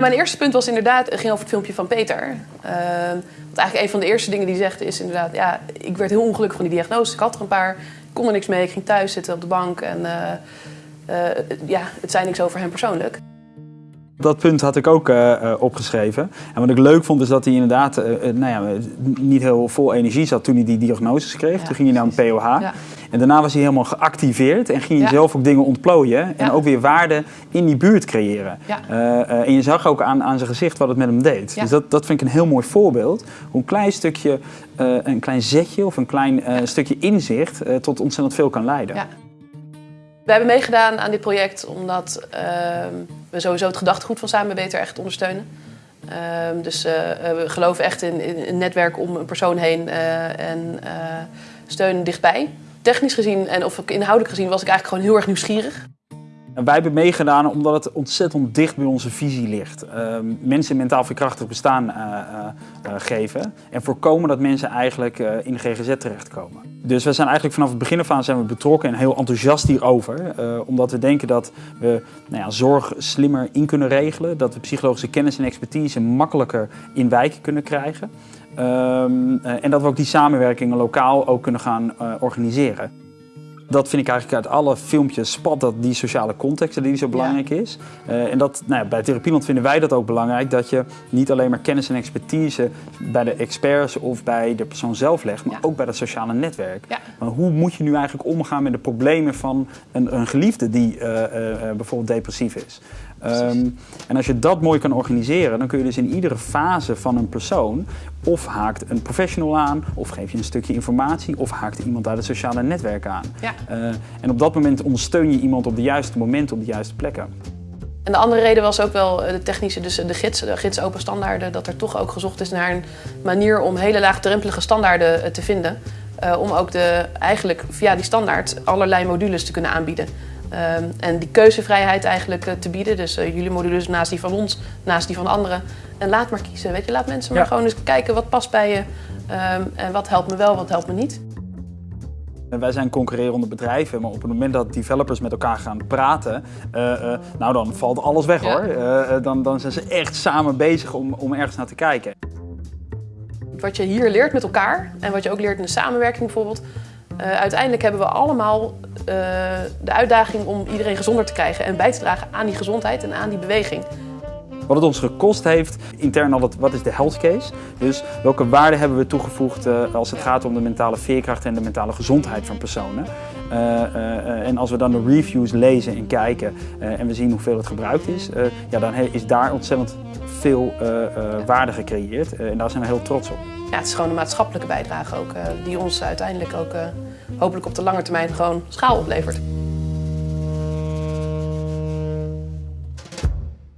Mijn eerste punt was inderdaad, het ging over het filmpje van Peter. Uh, want eigenlijk een van de eerste dingen die hij zegt is inderdaad... ja, ik werd heel ongelukkig van die diagnose. Ik had er een paar, ik kon er niks mee. Ik ging thuis zitten op de bank en uh, uh, ja, het zei niks over hem persoonlijk. Dat punt had ik ook uh, opgeschreven. En wat ik leuk vond is dat hij inderdaad uh, nou ja, niet heel vol energie zat toen hij die diagnoses kreeg. Ja, toen ging hij naar een POH. Ja. En daarna was hij helemaal geactiveerd en ging hij zelf ook dingen ontplooien. En ook weer waarde in die buurt creëren. en je zag ook aan, aan zijn gezicht wat het met hem deed. Dus dat, dat vind ik een heel mooi voorbeeld. Hoe een klein stukje, een klein zetje of een klein stukje inzicht tot ontzettend veel kan leiden. We hebben meegedaan aan dit project omdat uh, we sowieso het gedachtegoed van Samen Beter echt ondersteunen. Uh, dus uh, we geloven echt in, een netwerk om een persoon heen en steun dichtbij. Technisch gezien en of inhoudelijk gezien was ik eigenlijk gewoon heel erg nieuwsgierig. Wij hebben meegedaan omdat het ontzettend dicht bij onze visie ligt. Uh, mensen mentaal veerkrachtig bestaan uh, uh, geven en voorkomen dat mensen eigenlijk in de GGZ terechtkomen. Dus we zijn eigenlijk vanaf het begin af aan zijn we betrokken en heel enthousiast hierover. omdat we denken dat we nou ja, zorg slimmer in kunnen regelen. Dat we psychologische kennis en expertise makkelijker in wijken kunnen krijgen. Ehm, en dat we ook die samenwerkingen lokaal ook kunnen gaan organiseren. Dat vind ik eigenlijk uit alle filmpjes spat dat die sociale context die zo belangrijk ja. is. Uh, en dat, nou ja, bij Therapieland vinden wij dat ook belangrijk. Dat je niet alleen maar kennis en expertise bij de experts of bij de persoon zelf legt. Maar ja. ook bij dat sociale netwerk. Maar hoe moet je nu eigenlijk omgaan met de problemen van een, een geliefde die uh, uh, bijvoorbeeld depressief is. Um, en als je dat mooi kan organiseren, dan kun je dus in iedere fase van een persoon of haakt een professional aan, of geef je een stukje informatie, of haakt iemand uit het sociale netwerk aan. Ja. Uh, en op dat moment ondersteun je iemand op de juiste momenten, op de juiste plekken. En de andere reden was ook wel de technische, dus de gids, de gids open standaarden, dat er toch ook gezocht is naar een manier om hele laagdrempelige standaarden te vinden. Uh, om ook de, eigenlijk via die standaard allerlei modules te kunnen aanbieden. Um, en die keuzevrijheid eigenlijk uh, te bieden. Dus jullie modules naast die van ons, naast die van anderen. En laat maar kiezen. Weet je, laat mensen maar gewoon eens kijken wat past bij je. Um, en wat helpt me wel, wat helpt me niet. Wij zijn concurrerende bedrijven, maar op het moment dat developers met elkaar gaan praten, uh, nou dan valt alles weg ja. hoor. dan, dan zijn ze echt samen bezig om, om ergens naar te kijken. Wat je hier leert met elkaar en wat je ook leert in de samenwerking bijvoorbeeld, uiteindelijk hebben we allemaal de uitdaging om iedereen gezonder te krijgen en bij te dragen aan die gezondheid en aan die beweging. Wat het ons gekost heeft, intern al, wat is de health case? Dus welke waarden hebben we toegevoegd uh, als het gaat om de mentale veerkracht en de mentale gezondheid van personen? en als we dan de reviews lezen en kijken en we zien hoeveel het gebruikt is, ja, dan is daar ontzettend veel waarde gecreëerd en daar zijn we heel trots op. Ja, het is gewoon een maatschappelijke bijdrage ook, die ons uiteindelijk ook hopelijk op de lange termijn gewoon schaal oplevert.